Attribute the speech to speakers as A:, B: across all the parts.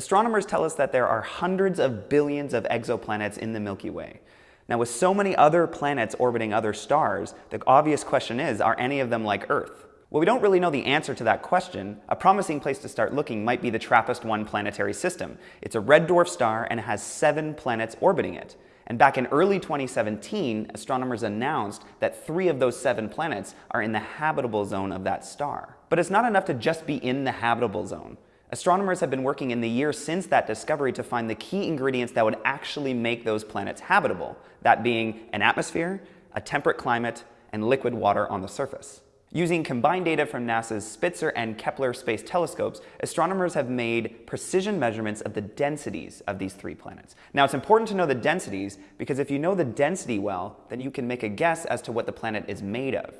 A: Astronomers tell us that there are hundreds of billions of exoplanets in the Milky Way. Now with so many other planets orbiting other stars, the obvious question is, are any of them like Earth? Well, we don't really know the answer to that question. A promising place to start looking might be the TRAPPIST-1 planetary system. It's a red dwarf star and has seven planets orbiting it. And back in early 2017, astronomers announced that three of those seven planets are in the habitable zone of that star. But it's not enough to just be in the habitable zone. Astronomers have been working in the years since that discovery to find the key ingredients that would actually make those planets habitable, that being an atmosphere, a temperate climate, and liquid water on the surface. Using combined data from NASA's Spitzer and Kepler space telescopes, astronomers have made precision measurements of the densities of these three planets. Now it's important to know the densities because if you know the density well, then you can make a guess as to what the planet is made of.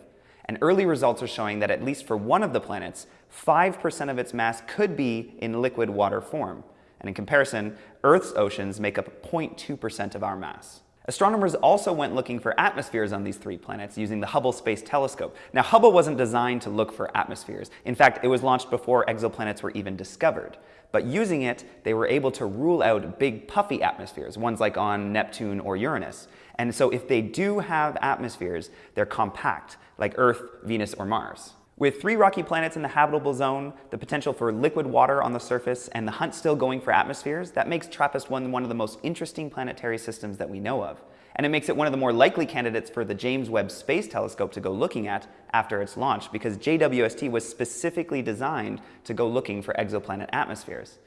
A: And early results are showing that at least for one of the planets, 5% of its mass could be in liquid water form. And in comparison, Earth's oceans make up 0.2% of our mass. Astronomers also went looking for atmospheres on these three planets using the Hubble Space Telescope. Now, Hubble wasn't designed to look for atmospheres. In fact, it was launched before exoplanets were even discovered. But using it, they were able to rule out big puffy atmospheres, ones like on Neptune or Uranus. And so if they do have atmospheres, they're compact, like Earth, Venus, or Mars. With three rocky planets in the habitable zone, the potential for liquid water on the surface, and the hunt still going for atmospheres, that makes TRAPPIST-1 one of the most interesting planetary systems that we know of. And it makes it one of the more likely candidates for the James Webb Space Telescope to go looking at after its launch, because JWST was specifically designed to go looking for exoplanet atmospheres.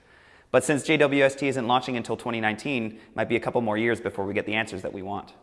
A: But since JWST isn't launching until 2019, it might be a couple more years before we get the answers that we want.